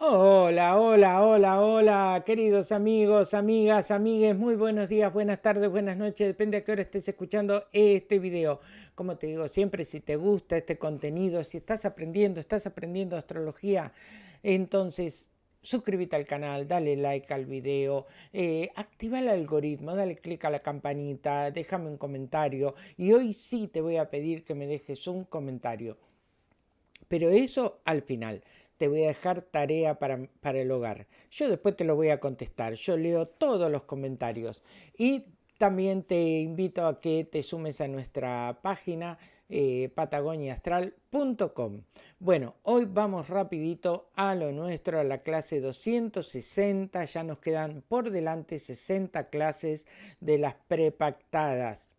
Hola, hola, hola, hola, queridos amigos, amigas, amigues, muy buenos días, buenas tardes, buenas noches, depende a qué hora estés escuchando este video. Como te digo siempre, si te gusta este contenido, si estás aprendiendo, estás aprendiendo astrología, entonces suscríbete al canal, dale like al video, eh, activa el algoritmo, dale click a la campanita, déjame un comentario y hoy sí te voy a pedir que me dejes un comentario. Pero eso al final te voy a dejar tarea para, el hogar. Yo después te lo voy a contestar. Yo leo todos los comentarios. Y también te invito a que te sumes a nuestra página eh, patagoniaastral.com. Bueno, hoy vamos rapidito a lo nuestro, a la clase 260. Ya nos quedan por delante 60 clases de las prepactadas.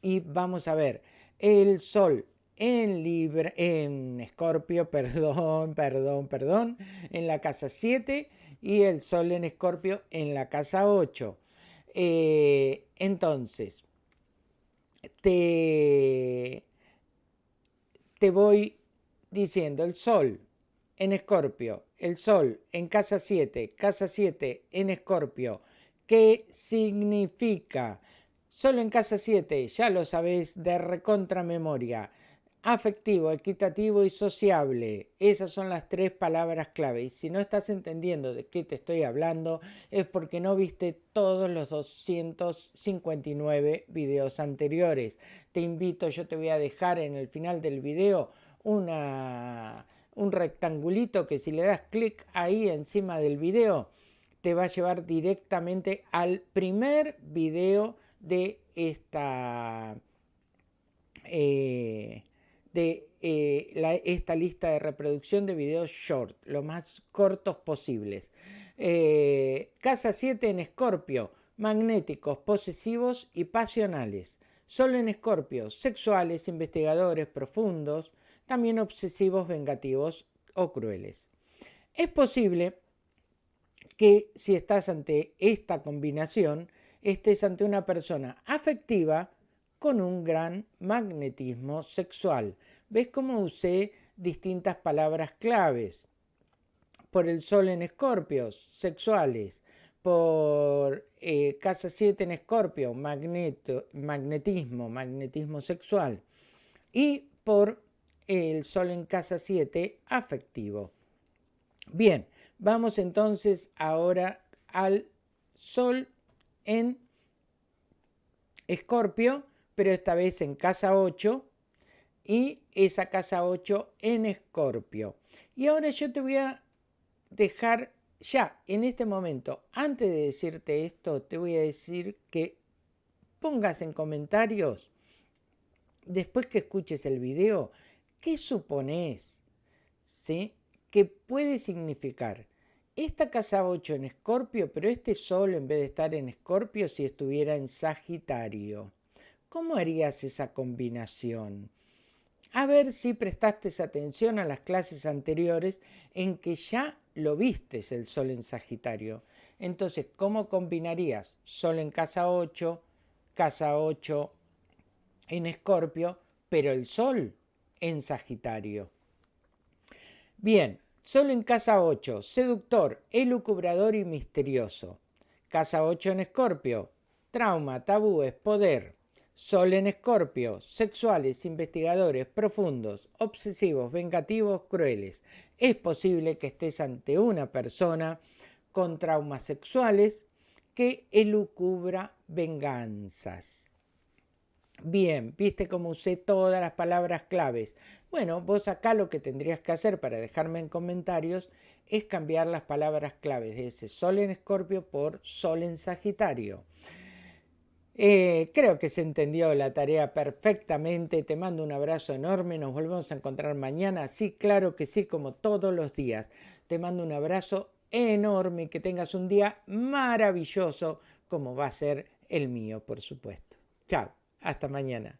Y vamos a ver, el sol en Libra, en Escorpio, perdón, perdón, perdón, en la casa 7 y el Sol en Escorpio en la casa 8. Eh, entonces, te, te voy diciendo el Sol en Escorpio, el Sol en casa 7, casa 7 en Escorpio, ¿qué significa? Solo en casa 7, ya lo sabéis de recontra memoria afectivo, equitativo y sociable. Esas son las tres palabras clave. Y si no estás entendiendo de qué te estoy hablando, es porque no viste todos los 259 videos anteriores. Te invito, yo te voy a dejar en el final del video una, un rectangulito que si le das clic ahí encima del video, te va a llevar directamente al primer video de esta... Eh, de eh, esta lista de reproducción de videos short, lo más cortos posibles. Eh, casa 7 en Escorpio, magnéticos, posesivos y pasionales. Solo en Escorpio, sexuales, investigadores profundos, también obsesivos, vengativos o crueles. Es posible que si estás ante esta combinación, estés ante una persona afectiva, con un gran magnetismo sexual. ¿Ves cómo usé distintas palabras claves? Por el sol en escorpios, sexuales. Por eh, casa 7 en escorpio, magnetismo, magnetismo sexual. Y por el sol en casa 7, afectivo. Bien, vamos entonces ahora al sol en escorpio pero esta vez en casa 8 y esa casa 8 en Escorpio. Y ahora yo te voy a dejar ya en este momento, antes de decirte esto, te voy a decir que pongas en comentarios, después que escuches el video, ¿qué supones? ¿Sí? ¿Qué puede significar? Esta casa 8 en Escorpio, pero este Sol en vez de estar en Escorpio si estuviera en Sagitario. ¿Cómo harías esa combinación? A ver si prestaste atención a las clases anteriores en que ya lo vistes el Sol en Sagitario. Entonces, ¿cómo combinarías Sol en casa 8, casa 8 en Escorpio, pero el Sol en Sagitario? Bien, Sol en casa 8, seductor, elucubrador y misterioso. Casa 8 en Escorpio, trauma, tabúes, poder. Sol en Escorpio, sexuales, investigadores, profundos, obsesivos, vengativos, crueles. Es posible que estés ante una persona con traumas sexuales que elucubra venganzas. Bien, viste cómo usé todas las palabras claves. Bueno, vos acá lo que tendrías que hacer para dejarme en comentarios es cambiar las palabras claves de ese Sol en Escorpio por Sol en Sagitario. Eh, creo que se entendió la tarea perfectamente. Te mando un abrazo enorme. Nos volvemos a encontrar mañana. Sí, claro que sí, como todos los días. Te mando un abrazo enorme. Que tengas un día maravilloso, como va a ser el mío, por supuesto. Chao. Hasta mañana.